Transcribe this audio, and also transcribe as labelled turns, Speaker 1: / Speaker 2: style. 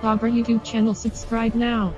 Speaker 1: Our YouTube channel subscribe now.